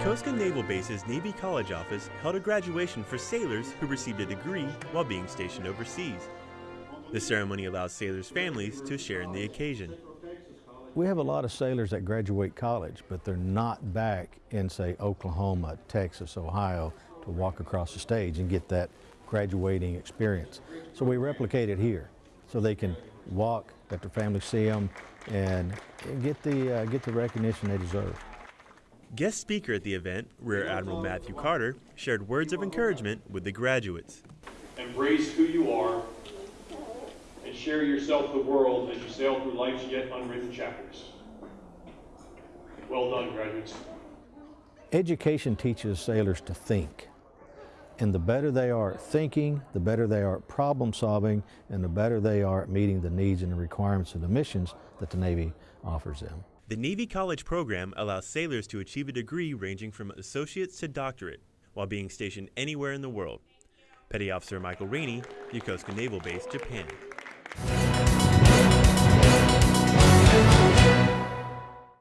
Yokosuka Naval Base's Navy College office held a graduation for sailors who received a degree while being stationed overseas. The ceremony allows sailors' families to share in the occasion. We have a lot of sailors that graduate college, but they're not back in, say, Oklahoma, Texas, Ohio to walk across the stage and get that graduating experience. So we replicate it here so they can walk, let their families see them, and get the, uh, get the recognition they deserve. Guest speaker at the event, Rear Admiral Matthew Carter, shared words of encouragement with the graduates. Embrace who you are and share yourself with the world as you sail through life's yet unwritten chapters. Well done, graduates. Education teaches sailors to think. And the better they are at thinking, the better they are at problem solving, and the better they are at meeting the needs and the requirements of the missions that the Navy offers them. The Navy College program allows sailors to achieve a degree ranging from associates to doctorate while being stationed anywhere in the world. Petty Officer Michael Rainey, Yokosuka Naval Base, Japan.